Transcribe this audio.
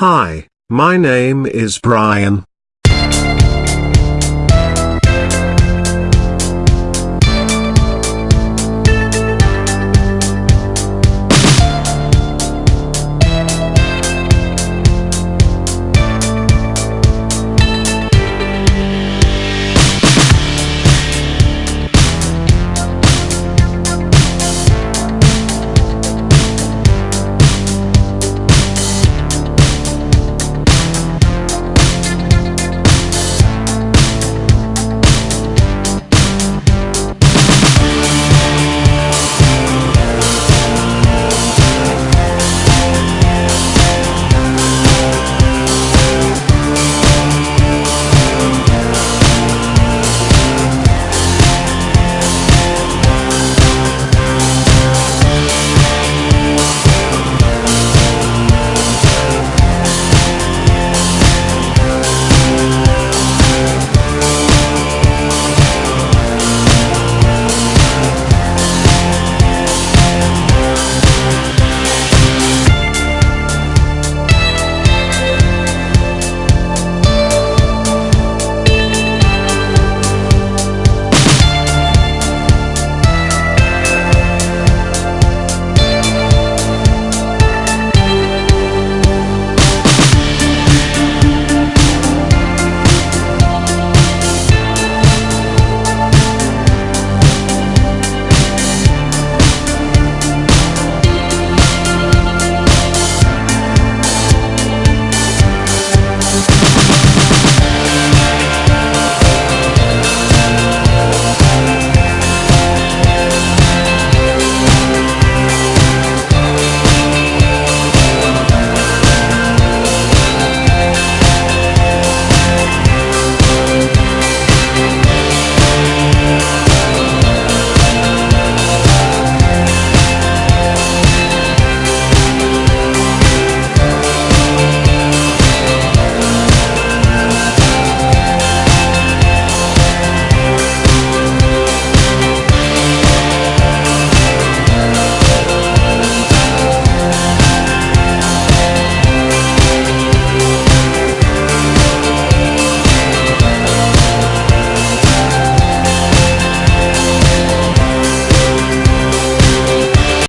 Hi, my name is Brian.